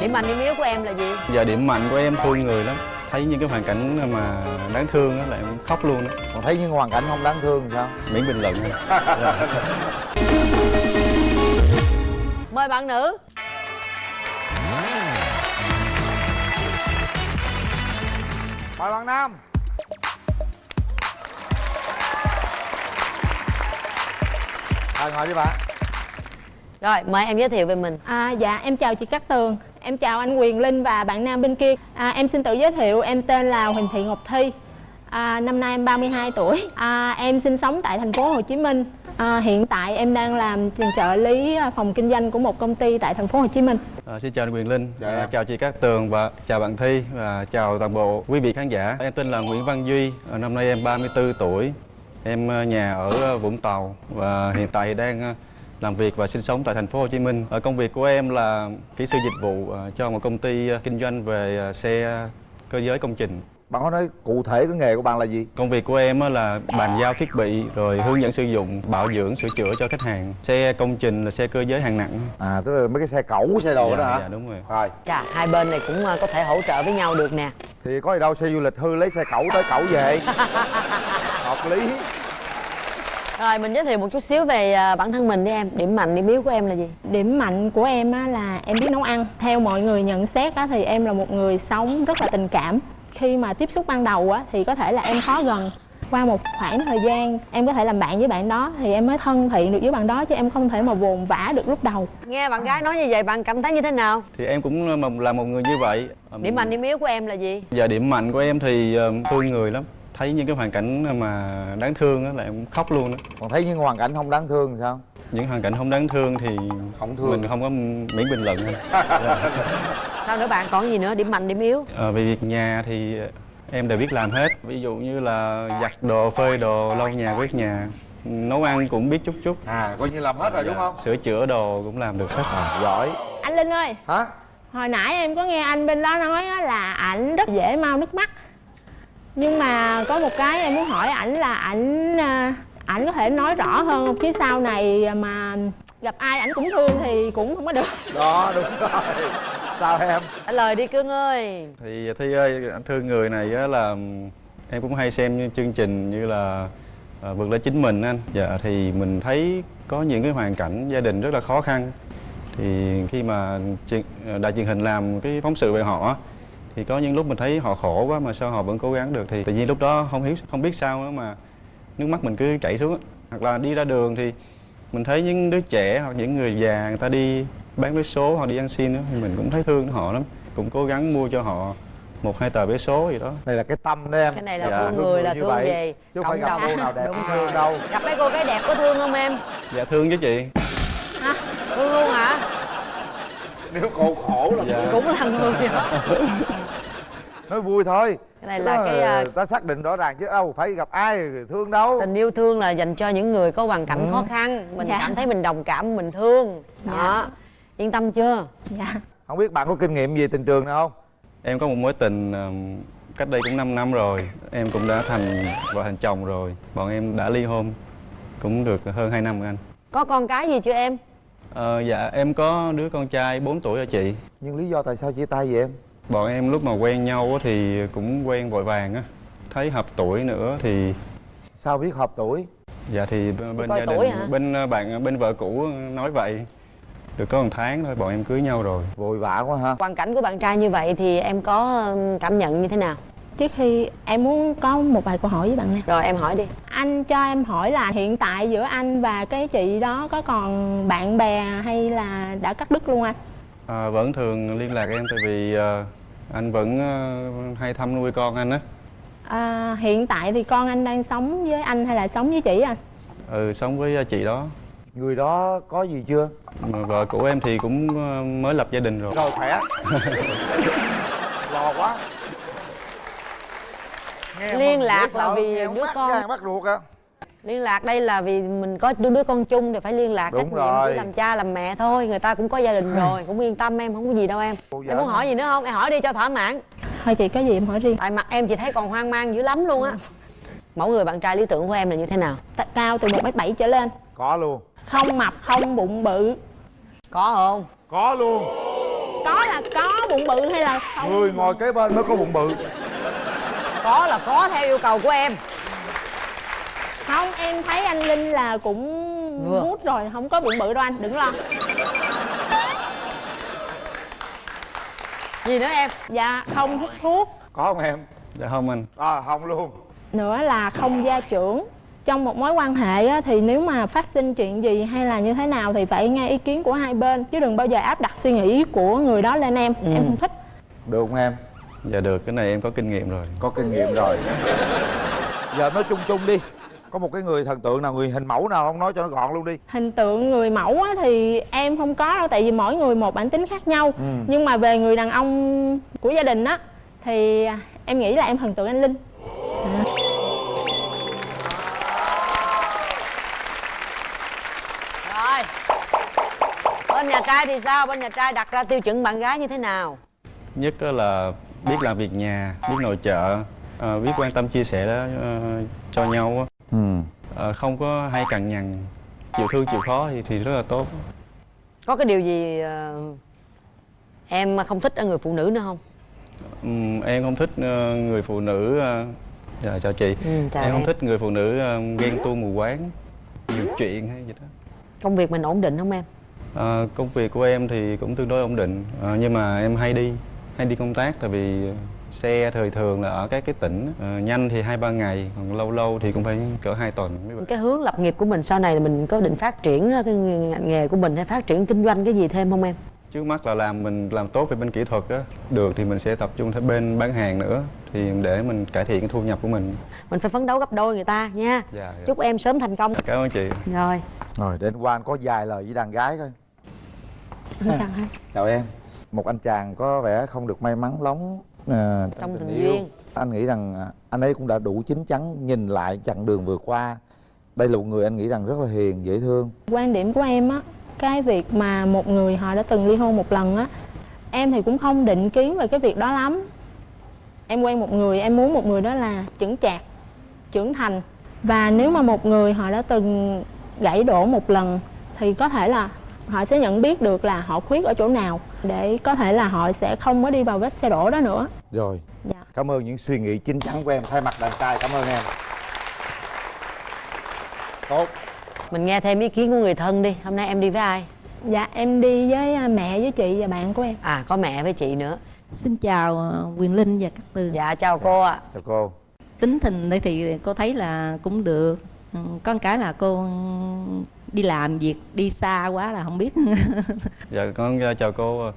điểm mạnh điểm yếu của em là gì? Giờ điểm mạnh của em thương người lắm. Thấy những cái hoàn cảnh mà đáng thương á là em khóc luôn đó còn thấy những hoàn cảnh không đáng thương thì sao? Miễn bình luận mời bạn nữ. Mời bạn nam. Rồi ngồi đi bạn. Rồi mời em giới thiệu về mình. À, dạ em chào chị Cát Tường Em chào anh Quyền Linh và bạn nam bên kia. À, Em xin tự giới thiệu em tên là Huỳnh Thị Ngọc Thi. À, Năm nay em 32 tuổi. À, Em sinh sống tại thành phố Hồ Chí Minh. À, Hiện tại em đang làm trợ lý à, phòng kinh doanh của một công ty tại thành phố Hồ Chí Minh. À, Xin chào anh Quyền Linh. Dạ. à, Chào chị Cát Tường và chào bạn Thi. Và chào toàn bộ quý vị khán giả. Em tên là Nguyễn Văn Duy. À, Năm nay em 34 tuổi. Em à, nhà ở à, Vũng Tàu Và hiện tại đang làm việc và sinh sống tại thành phố Hồ Chí Minh. Ở công việc của em là kỹ sư dịch vụ à, cho một công ty à, kinh doanh về xe cơ giới công trình. bạn có nói cụ thể cái nghề của bạn là gì Công việc của em á là bàn giao thiết bị rồi hướng dẫn sử dụng, bảo dưỡng, sửa chữa cho khách hàng. Xe công trình là xe cơ giới hạng nặng. à tức là mấy cái xe cẩu xe đồ dạ, đó hả Dạ đúng rồi. rồi chà hai bên này cũng ờ, có thể hỗ trợ với nhau được nè thì có gì đâu xe du lịch hư lấy xe cẩu tới cẩu về hợp lý rồi mình giới thiệu một chút xíu về ờ, bản thân mình đi em. Điểm mạnh điểm yếu của em là gì? Điểm mạnh của em á, là em biết nấu ăn. Theo mọi người nhận xét á, thì em là một người sống rất là tình cảm. Khi mà tiếp xúc ban đầu á, thì có thể là em khó gần. Qua một khoảng thời gian em có thể làm bạn với bạn đó thì em mới thân thiện được với bạn đó chứ em không thể mà vồn vã được lúc đầu. Nghe bạn gái nói như vậy bạn cảm thấy như thế nào? Thì em cũng là một- là một người như vậy. điểm mạnh điểm yếu của em là gì? Giờ điểm mạnh của em thì ờ, thương người lắm. Thấy những cái hoàn cảnh mà đáng thương á là em khóc luôn đó. còn thấy những hoàn cảnh không đáng thương thì sao? Những hoàn cảnh không đáng thương thì Không thương. mình không có miễn bình luận. Sao nữa bạn? Còn gì nữa? Điểm mạnh điểm yếu? Ờ, về việc nhà thì em đều biết làm hết. Ví dụ như là giặt đồ phơi đồ lau nhà quét nhà. Nấu ăn cũng biết chút chút. À coi như làm hết rồi đúng không? Sửa chữa đồ cũng làm được hết. À, giỏi. Anh linh ơi. Hả? Hồi nãy em có nghe anh bên đó nói á là ảnh rất dễ mau nước mắt nhưng mà có một cái em muốn hỏi ảnh là ảnh à, ảnh có thể nói rõ hơn không? Chứ sau này mà gặp ai ảnh cũng thương thì cũng không có được. Đó đúng rồi. Sao em? Trả lời đi cưng ơi. Thì thi ơi anh thương người này á là em cũng hay xem như chương trình như là à, vượt lên chính mình anh. Dạ thì mình thấy có những cái hoàn cảnh gia đình rất là khó khăn. Thì khi mà truyền, đài truyền hình làm cái phóng sự về họ á, thì có những lúc mình thấy họ khổ quá mà sao họ vẫn cố gắng được thì tự nhiên lúc đó không hiểu không biết sao nữa mà nước mắt mình cứ chảy xuống á. hoặc là đi ra đường thì mình thấy những đứa trẻ hoặc những người già người ta đi bán vé số hoặc đi ăn xin á, thì mình cũng thấy thương họ lắm cũng cố gắng mua cho họ một hai tờ vé số gì đó đây là cái tâm đó em cái này là Dạ. thương người là thương vậy. về chứ không phải gặp cô nào đẹp Đúng cũng rồi. thương đâu gặp mấy cô gái đẹp có thương không em dạ thương chứ chị thương luôn hả nếu cô khổ là Dạ. cũng là người đó nói vui thôi. Cái này là Đó, cái à, ta xác định rõ ràng chứ đâu phải gặp ai thương đâu. Tình yêu thương là dành cho những người có hoàn cảnh khó khăn. Mình Dạ. cảm thấy mình đồng cảm mình thương. Đó. Yên tâm chưa? Dạ. Không biết bạn có kinh nghiệm gì tình trường nào không? Em có một mối tình ừm, cách đây cũng 5 năm rồi. Em cũng đã thành vợ thành chồng rồi. Bọn em đã ly hôn cũng được hơn 2 năm rồi anh. Có con cái gì chưa em? Ờ, dạ em có đứa con trai 4 tuổi rồi chị. Nhưng lý do tại sao chia tay vậy em bọn em lúc mà quen nhau á thì cũng quen vội vàng á thấy hợp tuổi nữa thì sao biết hợp tuổi? Dạ thì bên gia đình bên ờ, bạn bên vợ cũ nói vậy. Được có một tháng thôi bọn em cưới nhau rồi. Vội vã quá ha. Hoàn cảnh của bạn trai như vậy thì em có cảm nhận như thế nào? Trước khi em muốn có một vài câu hỏi với bạn này rồi em hỏi đi. Anh cho em hỏi là hiện tại giữa anh và cái chị đó có còn bạn bè hay là đã cắt đứt luôn anh à, vẫn thường liên lạc em tại vì ờ, anh vẫn ờ, hay thăm nuôi con anh á. À, hiện tại thì con anh đang sống với anh hay là sống với chị anh? Ừ sống với chị đó. Người đó có gì chưa? Mà vợ của em thì cũng mới lập gia đình rồi. Rồi khỏe. Lo quá. Nghe Liên mà lạc là vì nghe đứa mắt con. mắt ruột à liên lạc đây là vì mình có đứa, đứa con chung thì phải liên lạc Đúng trách nhiệm rồi. làm cha làm mẹ thôi. Người ta cũng có gia đình rồi cũng yên tâm em không có gì đâu em. Cô em muốn hỏi gì nữa không? Em hỏi đi cho thỏa mãn. Thôi chị có gì em hỏi riêng. Tại mặt em chị thấy còn hoang mang dữ lắm luôn á. Mẫu người bạn trai lý tưởng của em là như thế nào? T- cao từ một m bảy trở lên. Có luôn. Không mập không bụng bự. Có không? Có luôn. Có là có bụng bự hay là không? Người ngồi kế bên mới có bụng bự. Có là có theo yêu cầu của em không em thấy anh linh là cũng Vừa. mút rồi không có bụng bự đâu anh đừng lo. Gì nữa em? Dạ không hút thuốc. Có không em? Dạ không anh. À không luôn. Nữa là không gia trưởng. Trong một mối quan hệ á, thì nếu mà phát sinh chuyện gì hay là như thế nào thì phải nghe ý kiến của hai bên chứ đừng bao giờ áp đặt suy nghĩ của người đó lên em. Em không thích. Được không em? Dạ được cái này em có kinh nghiệm rồi. Có kinh nghiệm rồi. Giờ nói chung chung đi có một cái người thần tượng nào người hình mẫu nào không? Nói cho nó gọn luôn đi. Hình tượng người mẫu á, thì em không có đâu tại vì mỗi người một bản tính khác nhau. Ừ. nhưng mà về người đàn ông của gia đình á thì em nghĩ là em thần tượng anh linh. Rồi. Bên nhà trai thì sao? Bên nhà trai đặt ra tiêu chuẩn bạn gái như thế nào? Nhất á là biết làm việc nhà biết nội trợ. Ờ, biết quan tâm chia sẻ đó, ờ, cho nhau á. Ờ, không có hay cằn nhằn chịu thương chịu khó thì thì rất là tốt. Có cái điều gì ờ, em không thích ở người phụ nữ nữa không? Ừm, em không thích ờ, người phụ nữ ờ, dạ chào chị. Ừ, chào em em, không thích người phụ nữ ờ, ghen tuông mù quáng nhiều chuyện hay gì đó. Công việc mình ổn định không em? Ờ, công việc của em thì cũng tương đối ổn định. Ờ, nhưng mà em hay đi hay đi công tác tại vì xe thời thường là ở các cái tỉnh Ờ, nhanh thì hai ba ngày còn lâu lâu thì cũng phải cỡ hai tuần mới về. cái hướng lập nghiệp của mình sau này là mình có định phát triển cái ngành nghề của mình hay phát triển kinh doanh cái gì thêm không em? Trước mắt là làm mình làm tốt về bên kỹ thuật á. Được thì mình sẽ tập trung thêm bên bán hàng nữa thì để mình cải thiện cái thu nhập của mình. Mình phải phấn đấu gấp đôi người ta nha. Dạ, dạ. chúc em sớm thành công. Cảm ơn chị. Rồi. Rồi để anh Quang có vài lời với đàn gái hết. chào em. Một anh chàng có vẻ không được may mắn lắm ờ, Trong tình duyên. anh nghĩ rằng à, anh ấy cũng đã đủ chín chắn nhìn lại chặng đường vừa qua. Đây là một người anh nghĩ rằng rất là hiền dễ thương. Quan điểm của em á cái việc mà một người họ đã từng ly hôn một lần á em thì cũng không định kiến về cái việc đó lắm. Em quen một người em muốn một người đó là chững chạc trưởng thành. Và nếu mà một người họ đã từng gãy đổ một lần thì có thể là họ sẽ nhận biết được là họ khuyết ở chỗ nào để có thể là họ sẽ không có đi vào vết xe đổ đó nữa. Rồi. Dạ. Cảm ơn những suy nghĩ chín chắn của em thay mặt đàn trai cảm ơn em. Tốt. Mình nghe thêm ý kiến của người thân đi hôm nay em đi với ai? Dạ em đi với à, mẹ với chị và bạn của em. À có mẹ với chị nữa. Xin chào ờ, Quyền Linh và các tường. Dạ chào cô ạ. Chào cô. Tính tình đây thì cô thấy là cũng được. Ừ, Có một cái là cô đi làm việc đi xa quá là không biết. Dạ con ờ, chào cô.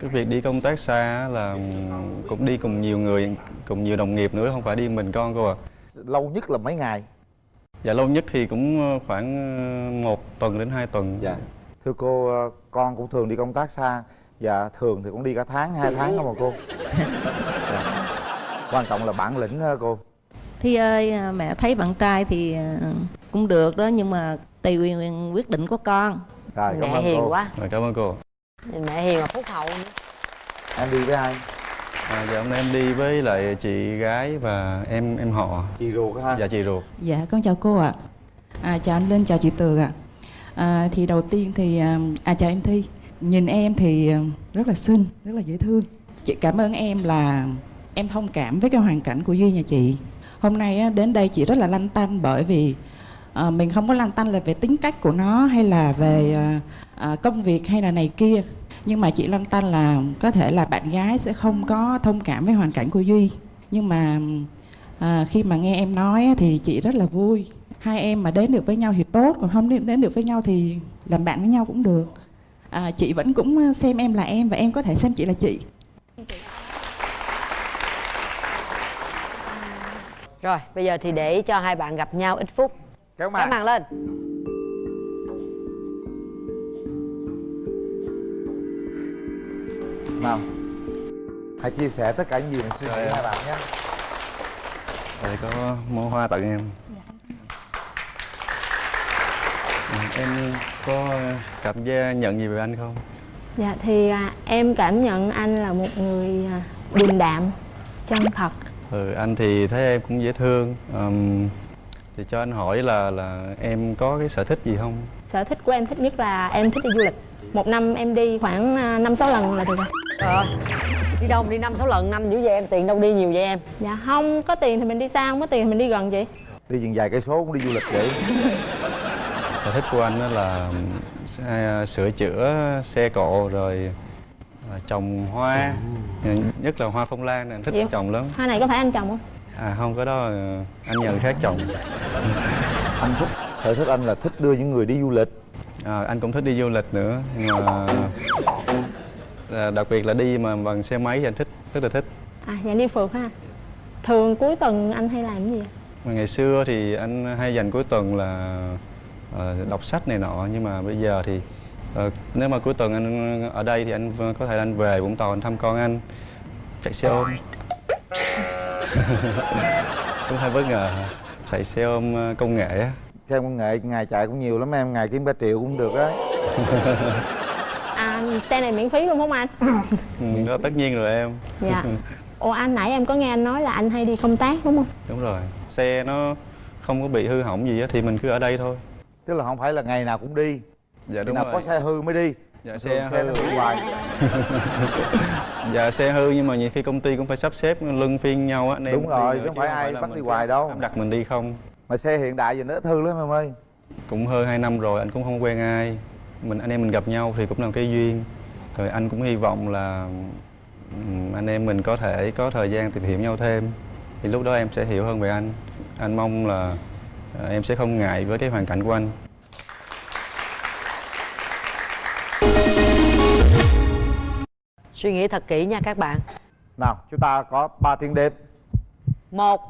Cái việc đi công tác xa á là cũng đi cùng nhiều người cùng nhiều đồng nghiệp nữa không phải đi mình con cô à lâu nhất là mấy ngày? Dạ lâu nhất thì cũng ờ, khoảng ờ, một tuần đến hai tuần. Dạ. Thưa cô ờ, con cũng thường đi công tác xa. Dạ thường thì cũng đi cả tháng hai tháng không mà cô? Dạ. quan trọng là bản lĩnh đó cô. Thi ơi mẹ thấy bạn trai thì cũng được đó Nhưng mà tùy quyền quyết định của con rồi cảm mẹ ơn hiền cô quá Rồi, cảm ơn cô nhìn mẹ hiền mà phúc hậu nữa em đi với ai à, dạ hôm nay em đi với lại chị gái và em em họ chị ruột ha dạ chị ruột Dạ, con chào cô ạ. À, chào anh Linh, chào chị Tường ạ. À, thì đầu tiên thì à, à chào em Thi. Nhìn em thì à, rất là xinh, rất là dễ thương. Chị cảm ơn em là em thông cảm với cái hoàn cảnh của Duy nhà chị. Hôm nay á, đến đây chị rất là lăn tăn bởi vì à, mình không có lăn tăn là về tính cách của nó hay là về à, à, công việc hay là này kia. Nhưng mà chị lăn tăn là có thể là bạn gái sẽ không có thông cảm với hoàn cảnh của Duy. Nhưng mà À, khi mà nghe em nói thì chị rất là vui hai em mà đến được với nhau thì tốt còn không đến đến được với nhau thì làm bạn với nhau cũng được à, chị vẫn cũng xem em là em và em có thể xem chị là chị rồi bây giờ thì để cho hai bạn gặp nhau ít phút kéo kéo màn. màn lên. Nào. Hãy chia sẻ tất cả những gì mình suy nghĩ Rồi, hai bạn nhé. Đây có mua hoa tặng em. Ừ, Em có cảm giác nhận gì về anh không? Dạ thì à, em cảm nhận anh là một người à, điềm đạm, chân thật. Ừ, anh thì thấy em cũng dễ thương. Ừm, Thì cho anh hỏi là là em có cái sở thích gì không? Sở thích của em thích nhất là em thích đi du lịch. Một năm em đi khoảng à, năm sáu lần là được rồi. Ờ Đi đâu mà đi năm sáu lần năm dữ vậy em Tiền đâu đi nhiều vậy em dạ không có tiền thì mình đi xa không có tiền thì mình đi gần vậy đi chừng vài cây số cũng đi du lịch vậy sở thích của anh đó là xe- sửa chữa xe cộ rồi à, trồng hoa nhất là hoa phong lan này anh thích Vậy? trồng lắm hoa này có phải anh trồng không à không có đó ờ, anh nhờ người khác trồng anh thích sở thích anh là thích đưa những người đi du lịch. À, anh cũng thích đi du lịch nữa nhưng mà à, đặc biệt là đi mà bằng xe máy thì anh thích rất là thích. À dạ đi phượt ha. Thường cuối tuần anh hay làm cái gì? Mà ngày xưa thì anh hay dành cuối tuần là ờ, đọc sách này nọ nhưng mà bây giờ thì ờ, nếu mà cuối tuần anh ở đây thì anh có thể anh về Vũng Tàu anh thăm con anh chạy xe ôm cũng hơi bất ngờ chạy xe ôm ờ, công nghệ á. Xem công nghệ ngày chạy cũng nhiều lắm em ngày kiếm cả triệu cũng được á. À xe này miễn phí luôn không anh? Ừ, đó tất nhiên rồi em. Dạ. Ồ anh nãy em có nghe anh nói là anh hay đi công tác đúng không? Đúng rồi. Xe nó không có bị hư hỏng gì á thì mình cứ ở đây thôi. Tức là không phải là ngày nào cũng đi. Dạ khi đúng nào rồi. có xe hư mới đi dạ xe xe hư. hoài. Dạ xe hư nhưng mà nhiều khi công ty cũng phải sắp xếp luân phiên nhau á Đúng rồi, chứ không phải ai bắt đi hoài đâu. đặt mình đi không. Mà xe hiện đại giờ nó ít hư lắm em ơi. Cũng hơn 2 năm rồi anh cũng không quen ai. Mình anh em mình gặp nhau thì cũng là cái duyên. Rồi anh cũng hy vọng là anh em mình có thể có thời gian tìm hiểu nhau thêm. Thì lúc đó em sẽ hiểu hơn về anh. Anh mong là ờ, em sẽ không ngại với cái hoàn cảnh của anh Suy nghĩ thật kỹ nha các bạn. Nào chúng ta có 3 tiếng đêm một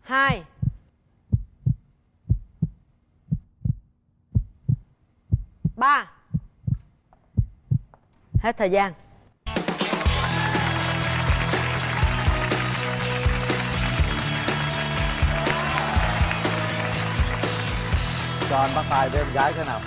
hai ba. Hết thời gian. Cho anh bắt tay với em gái thế nào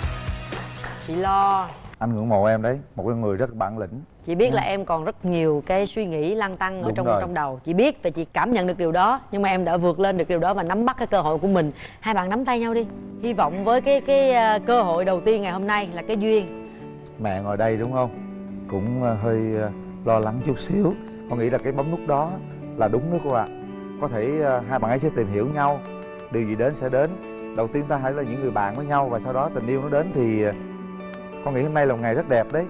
chị lo. Anh ngưỡng mộ em đấy một cái người rất bản lĩnh. Chị biết là em còn rất nhiều cái suy nghĩ lăn tăn ở Đúng trong rồi. trong đầu. Chị biết và chị cảm nhận được điều đó nhưng mà em đã vượt lên được điều đó và nắm bắt cái cơ hội của mình. Hai bạn nắm tay nhau đi. Hy vọng với cái cái ờ, cơ hội đầu tiên ngày hôm nay là cái duyên. Mẹ ngồi đây đúng không? Cũng ờ, hơi ờ, lo lắng chút xíu. Con nghĩ là cái bấm nút đó là đúng đó cô ạ. Có thể hai bạn ấy sẽ tìm hiểu nhau. Điều gì đến sẽ đến. Đầu tiên ta hãy là những người bạn với nhau và sau đó tình yêu nó đến thì con nghĩ hôm nay là một ngày rất đẹp đấy.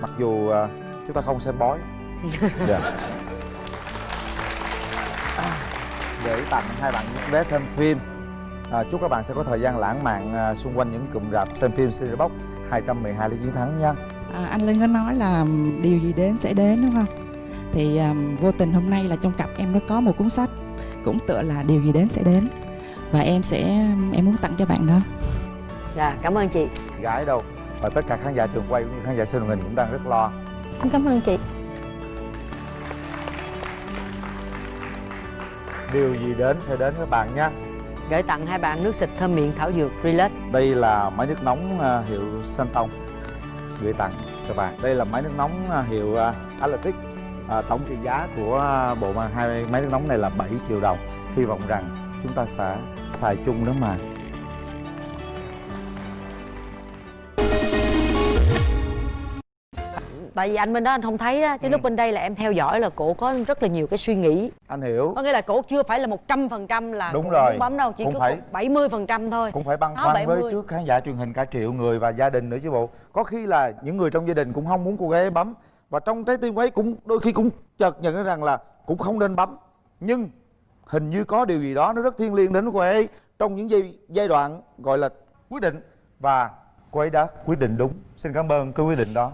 Mặc dù ờ, chúng ta không xem bói. Dạ. À, để tặng hai bạn những vé xem phim. À, chúc các bạn sẽ có thời gian lãng mạn à, xung quanh những cụm rạp xem phim Cinebox 212 lý chiến thắng nha. À, anh Linh có nói là điều gì đến sẽ đến đúng không? Thì ừm, vô tình hôm nay là trong cặp em nó có một cuốn sách cũng tựa là điều gì đến sẽ đến. Và em sẽ em muốn tặng cho bạn đó. dạ cảm ơn chị. Gái đâu và tất cả khán giả trường quay cũng như khán giả xem truyền hình cũng đang rất lo. Anh cảm ơn chị. Điều gì đến sẽ đến các bạn nha. Gửi tặng hai bạn nước xịt thơm miệng thảo dược relax. Đây là máy nước nóng à, hiệu Santon. Gửi tặng các bạn. Đây là máy nước nóng à, hiệu à, Atlantic à, tổng trị giá của bộ mà hai máy nước nóng này là 7 triệu đồng. Hy vọng rằng chúng ta sẽ xài chung đó mà tại vì anh bên đó anh không thấy đó chứ Ừ. lúc bên đây là em theo dõi là cổ có rất là nhiều cái suy nghĩ. Anh hiểu. Có nghĩa là cổ chưa phải là một trăm phần trăm là Đúng rồi. bấm đâu chỉ Cũng có bảy mươi phần trăm thôi. cũng phải băn khoăn với trước khán giả truyền hình cả triệu người và gia đình nữa chứ bộ. Có khi là những người trong gia đình cũng không muốn cô gái ấy bấm. Và trong trái tim ấy cũng đôi khi cũng chợt nhận ra rằng là cũng không nên bấm. Nhưng hình như có điều gì đó nó rất thiêng liêng đến cô ấy trong những giai, giai đoạn gọi là quyết định. Và cô ấy đã quyết định đúng. Xin cảm ơn cái quyết định đó